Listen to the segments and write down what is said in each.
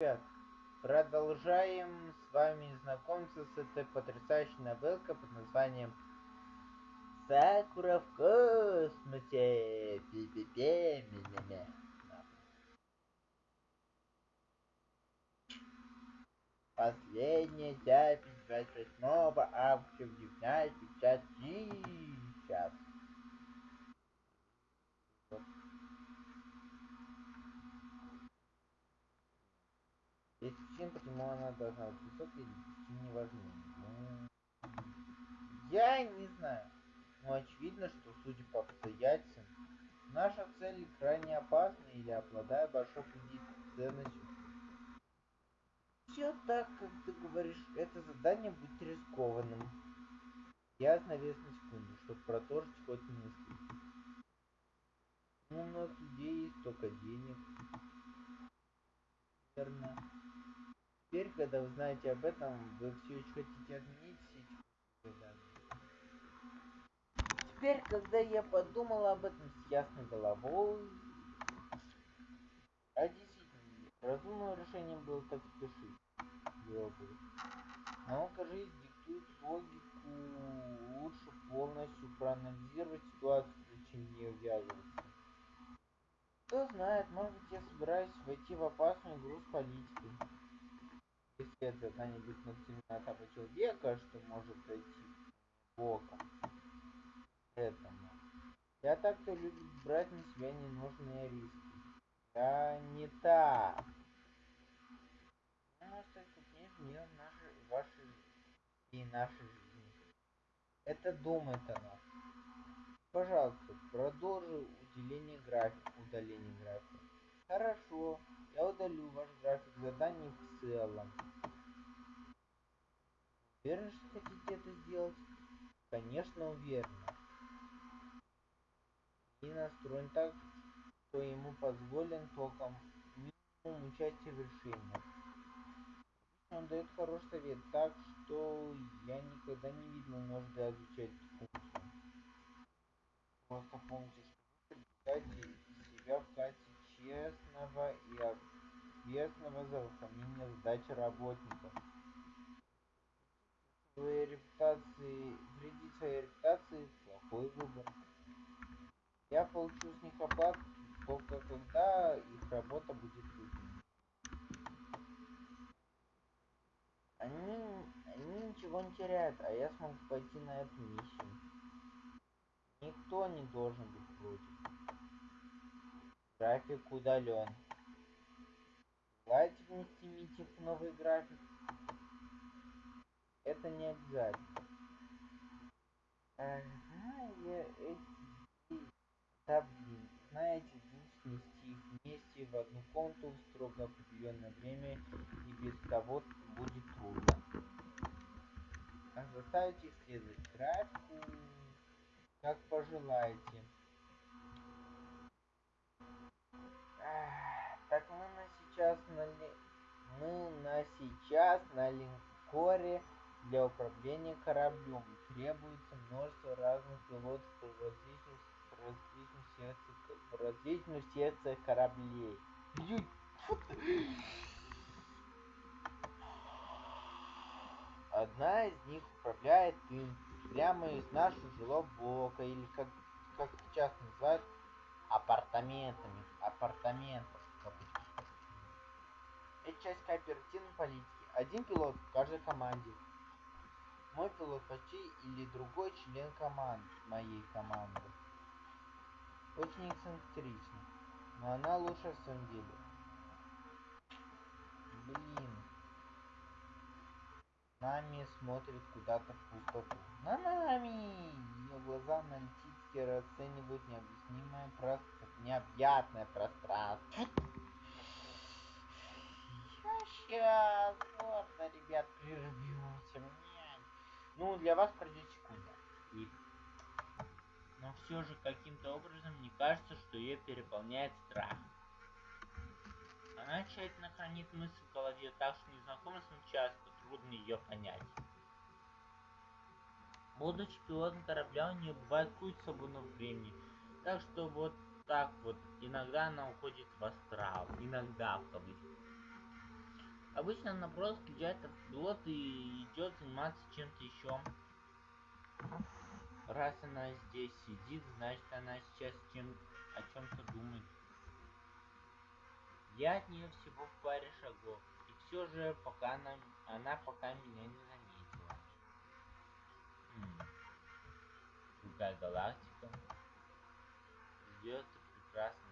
Ребят, продолжаем с вами знакомиться с этой потрясающей новелкой под названием Сакура в космосе. Пи-пи-пи, ми-ми-ми. Последняя запись 28 августа в 19.50 час. Есть причина, почему она должна быть высокой, причины не важны. Ну, я не знаю. Но очевидно, что, судя по обстоятельствам, наша цель крайне опасна или обладая большой кредитной ценностью. Все так, как ты говоришь, это задание будет рискованным. Я остановился на секунду, чтобы продолжить ход мысли. У нас людей есть столько денег. Верно. Теперь, когда вы знаете об этом, вы все еще хотите отменить данные. Теперь, когда я подумал об этом с ясной головой, а действительно, разумным решением было так спешить. Было бы. Наука жизнь диктует логику, лучше полностью проанализировать ситуацию, чем не ввязываться. Кто знает, может быть я собираюсь войти в опасную игру с политикой если это когда-нибудь нацелена того человека, что может дойти боком этому. Я так-то любит брать на себя ненужные риски. Да не так. Ну, может, это мир вашей и нашей жизни. Это думает она. Пожалуйста, продолжи уделение графика, удаление графика. Хорошо, я удалю ваш график заданий в целом. Уверены, что хотите это сделать? Конечно, уверена. И настроен так, что ему позволен только минимум участия в решении. Он дает хороший совет, так что я никогда не видел нужды изучать функцию. Просто помните, что представляете себя в качестве честного и ответственного за выполнение задачи работника своей репутации, вредить своей репутации – плохой выбор. Я получу с них оплату только когда их работа будет выполнена. Они, они ничего не теряют, а я смогу пойти на эту миссию. Никто не должен быть против. График удален. Желаете внести митинг в новый график? Это не обязательно. Ага, я эти... Да блин, знаете, лучше нести их вместе в одну комнату в строго определенное время и без того будет трудно. А заставить их следовать графику, как пожелаете. Так мы на сейчас на ли... мы на сейчас на линкоре для управления кораблем. Требуется множество разных пилотов в различных, секциях, кораблей. Одна из них управляет им прямо из нашего жилого блока, или как, как часто называют, апартаментами, апартаментов. Это часть кооперативной политики. Один пилот в каждой команде. Мой почти или другой член команды, моей команды. Очень эксцентрично. Но она лучше в своем деле. Блин. Нами смотрит куда-то в пустоту. На нами! Ее глаза аналитически расценивают необъяснимое пространство, необъятное пространство. Я сейчас, ладно, ребят, прервемся. Ну, для вас пройдет секунда. И... Но все же каким-то образом мне кажется, что ее переполняет страх. Она тщательно хранит мысль в голове, так что незнакомцам часто трудно ее понять. Будучи пилотом корабля, у нее бывает куча свободного времени. Так что вот так вот, иногда она уходит в астрал, иногда в кавычках. Обычно она просто включает автопилот и идет заниматься чем-то еще. Раз она здесь сидит, значит она сейчас чем о чем-то думает. Я от нее всего в паре шагов. И все же пока она, она пока меня не заметила. Хм. Другая галактика. Звезды прекрасны,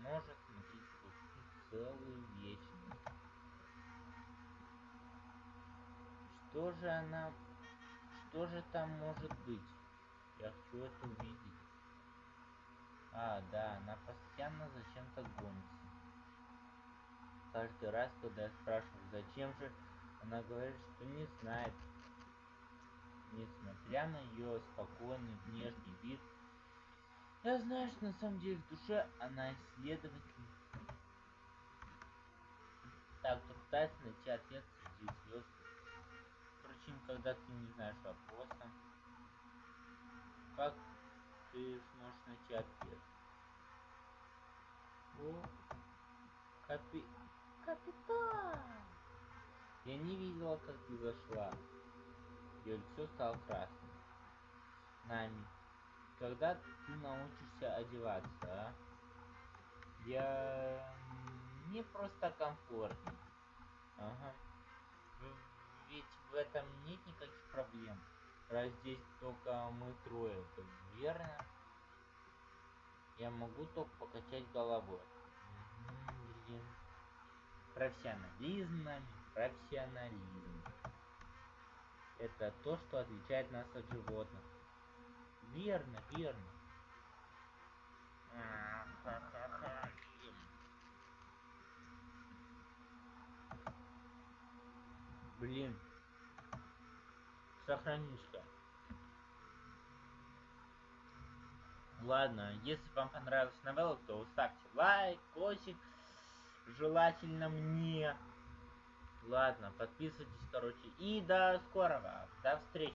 может смотреть просто целую вечность. Что же она... Что же там может быть? Я хочу это увидеть. А, да, она постоянно зачем-то гонится. Каждый раз, когда я спрашиваю, зачем же, она говорит, что не знает. Несмотря на ее спокойный внешний вид, я знаю, что на самом деле в душе она исследователь. Так, кто пытается найти ответ среди звезд. Впрочем, когда ты не знаешь вопроса, как ты сможешь найти ответ? О, капи... Капитан! Я не видела, как ты зашла. Ее лицо стало красным. Нами, когда ты научишься одеваться, а? Я... Мне просто комфортнее. Ага. Ведь в этом нет никаких проблем. Раз здесь только мы трое, то верно? Я могу только покачать головой. Блин. Профессионализм профессионализм. Это то, что отличает нас от животных. Верно, верно. Блин. Сохранишься. Ладно, если вам понравилась новелла, то ставьте лайк, косик. Желательно мне. Ладно, подписывайтесь, короче. И до скорого. До встречи.